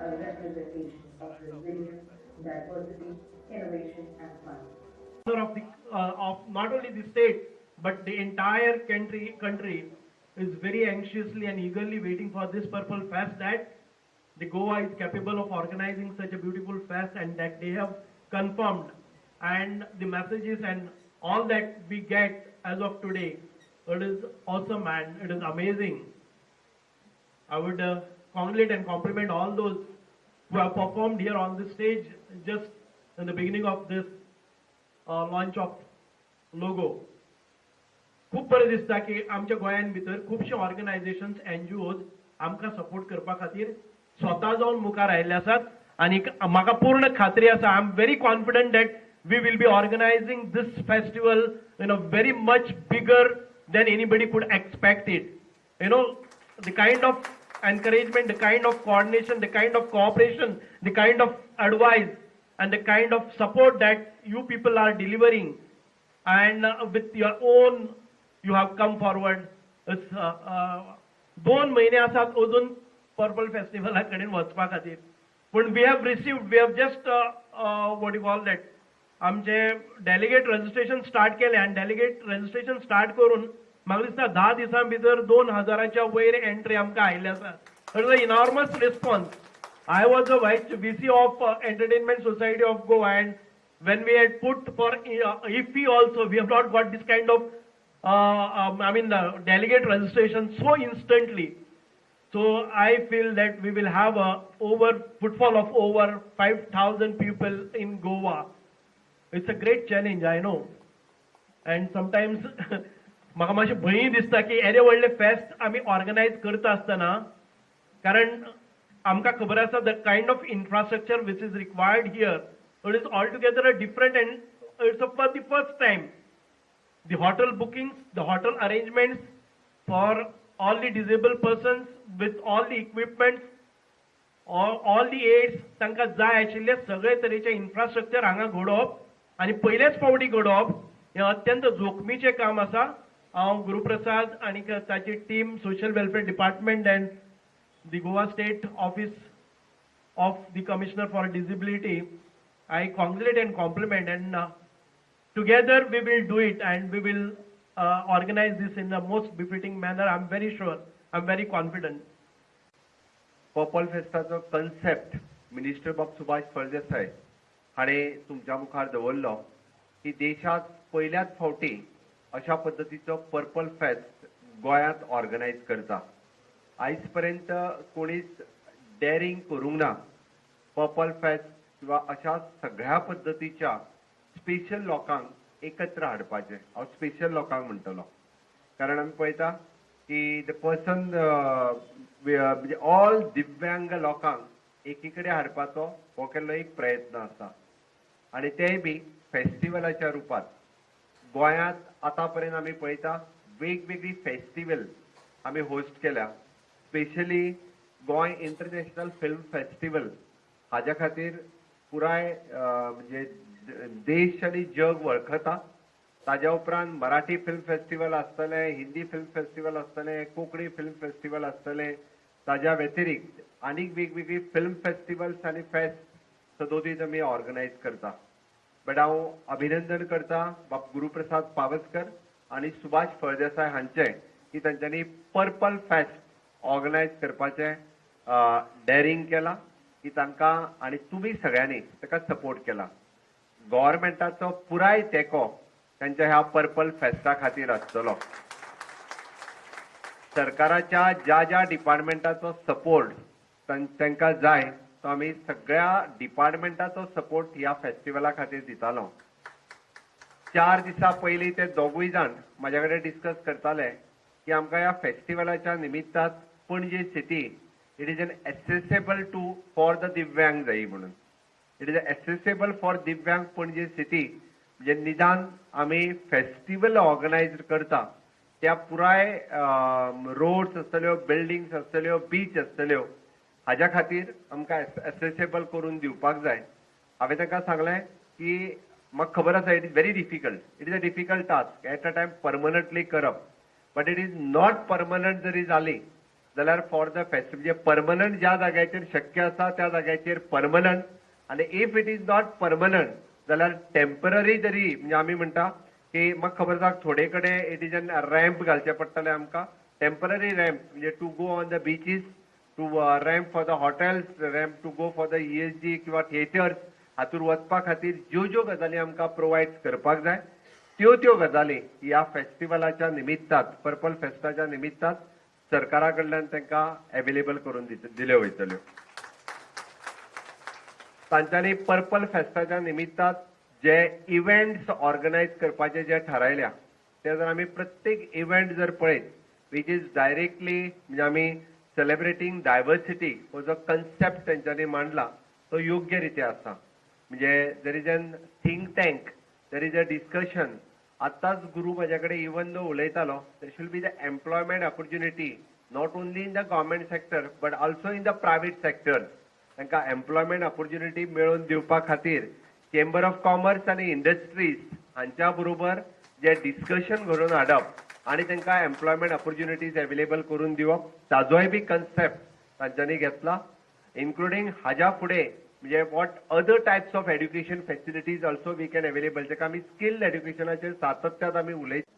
representation of resilience, diversity, innovation, and fun. of the uh, of not only the state but the entire country country is very anxiously and eagerly waiting for this purple fest that the Goa is capable of organizing such a beautiful fest and that they have confirmed and the messages and all that we get as of today it is awesome and it is amazing I would uh, congratulate and compliment all those who have performed here on the stage just in the beginning of this uh, launch of logo. खूब बरें दिसता की आमच्या गोंयान भितर खुबशे organisations NGOs आमकां support करपा खातीर स्वता जावन मुखार आयिल्ले आसात आनी म्हाका पूर्ण खात्री आसा I am very confident that we will be organising these festival in a very much bigger than anybody could expect it you know, the kind of encouragement, the kind of coordination, the kind of cooperation, the kind of advice, and the kind of support that you people are delivering, and uh, with your own, you have come forward. It's, uh, uh, दोन महिने असतात अजून purple फेस्टिवला कडेन वचपा खातीर पूण we have received we have just what you call that आमचे delegate registration start केले आणि डेलिगेट रजिस्ट्रेशन स्टार्ट करून म्हाका दिसता धा दिसां भितर दोन हजाराच्या वयर एंट्री आमकां आयिल्ले आसा it's a enormous response I was a vice VC of uh, Entertainment Society of Goa, and when we had put for uh, IFE also, we have not got this kind of, uh, um, I mean, the delegate registration so instantly. So I feel that we will have a over footfall of over 5,000 people in Goa. It's a great challenge, I know. And sometimes म्हाका मातशें भंय दिसता की येदे व्हडले फेस्त आमी organise करता आसतना कारण आमकां खबर आसा the kind of infrastructure which is required here it is all together a different and it's a for the first time the hotel bookings, the hotel arrangements for all the disable person with all the equipment, all all aids तांकां जाय आशिल्ले सगळे तरेचे infrastructure हांगा घडोवप. आनी पयलेच फावटी घडोवप हें अत्यंत जोखमीचें काम आसा. हांव गुरुप्रसाद आनी ताची team social welfare department and the Goa state office of the commissioner for disability I congrat and compliment and ना together we will do it and we will organise this in the most befitting manner am very sure am very confident purple फेस्ताचो concept minister बॉब सुभाष फळजेसय हाणें तुमच्या मुखार दवरलो की देशांत पयल्याच फावटी अशा पद्दतीचो पर्पल फेस्ट गोंयांत ऑर्गनायज करता. आयज पर्यंत कोणीच डेअरिंग करूंक ना. पर्पल फेस्ट किंवा अशा सगळ्या पद्दतीच्या स्पेशल लोकांक एकत्र हाडपाचें. हांव स्पेशल लोकांक म्हणटलो. कारण आमी पळयता की द पर्सन म्हणजे ऑल दिव्यांग लोकांक एकी कडेन हाडपाचो हो केल्लो एक प्रयत्न आसा. आनी तेय बी फेस्टिवलाच्या रुपांत. गोंयांत आतां पर्यंत आमी पळयता वेगवेगळी फेस्टिवल आमी होस्ट केल्या. Specially Goa international film festival हाज्या खातीर पुराय म्हणजे देश आनी जग वळखता. ताज्या उपरांत मराठी फिल्म फेस्टिवल आसतलें हिंदी फिल्म फेस्टिवल आसतलें कोंकणी फिल्म फेस्टिवल आसतलें ताज्या व्यतिरिक्त आनीक वेगवेगळी फिल्म फेस्टिवल्स आनी फेस्ट सदोदीत आमी ऑर्गनायज करता. बट हांव अभिनंदन करता बाब गुरुप्रसाद पावसकर आनी सुभाष फळदेसाय हांचे की तांच्यांनी पर्पल फेस्ट ऑर्गनायज करपाचें डेअरिंग केलां की तांकां आनी तुमी सगळ्यांनी ताका सपोर्ट केला. गोवोरमेंटाचो पुराय तेंको त्यांच्या ह्या पर्पल फेस्टा खातीर आसतलो. सरकाराच्या ज्या ज्या डिपार्टमेंटाचो सपोर्ट तांकां जाय तो आमी सगळ्या डिपार्टमेंटाचो सपोर्ट ह्या फेस्टिवला खातीर दितालो. चार दिसा पयलीं ते दोगूय जाण म्हाज्या कडेन डिस्कस करताले की आमकां ह्या फेस्टिवलाच्या निमित्तात Panaji city it is an accessible to for the divyang जायी म्हणून. इट इज एसेसेबल फॉर दिव्यांग पणजे सिटी म्हणजे निदान आमी फेस्टिवल ऑर्गनायज करता. त्या पुराय रोड्स आसतल्यो बिल्डिंग्स आसतल्यो बीच आसतल्यो हाज्या खातीर आमकां एसेसेबल करून दिवपाक जाय. हांवें तांकां सांगलें की म्हाका खबर आसा it is very difficult it is a difficult task at a time permanently करप. But it is not permanent जरी जाली जाल्यार फॉर द फेस्टिवल म्हणजे परमनंट ज्या जाग्याचेर शक्य आसा त्या जाग्याचेर परमनंट आनी if it is not permanent जाल्यार टेंपररी जरी म्हणजे आमी म्हणटा की म्हाका खबर आसा थोडे कडेन इट इज एन रॅम्प घालचे पडटले आमकां. टेंपररी रॅम्प म्हणजे to go on the beaches to ramp for the hotels ramp to go for the ESG किंवा थिएटर्स हातूंत वचपा खातीर ज्यो ज्यो गजाली आमकां प्रोवायड करपाक जाय त्यो त्यो गजाली ह्या फेस्टिवलाच्या निमित्तात पर्पल फेस्टाच्या निमित्तात सरकारा कडल्यान तांकां अवेलेबल करून दिल्यो वयतल्यो तांच्यांनी पर्पल फेस्टाच्या निमित्तात जे इव्हेंट्स ऑर्गनायज करपाचे जे थारायल्या ते जर आमी प्रत्येक इव्हेंट जर पळयत वीच इज डायरेक्टली म्हणजे आमी सेलिब्रेटिंग डायवर्सिटी हो जो कन्सेप्ट त्यांच्यानी मांडला. तो योग्य रित्या आसा म्हणजे there is a think tank there is a discussion आतांच गुरू माझ्याकडे कडेन इवन दो उलयतालो there should be the employment opportunity not only in the government sector but also in the private sector तांकां एम्प्लॉयमेंट ऑपॉर्च्युनिटी मेळोवन दिवपा खातीर chamber of commerce आनी industries हांच्या बरोबर जे डिस्कशन घडोवन हाडप आनी त्यांना एम्प्लॉयमेंट ऑपॉर्च्युनिटीज अवेलेबल करून दिवप ताजोय बी कन्सेप्ट तांच्यांनी घेतला इन्क्लुडींग हाज्या फुडें म्हणजे what other types of education facilities also we can available जेका आमी स्किल्ड एड्युकेशनाचेर सातत्यात आमी उलयता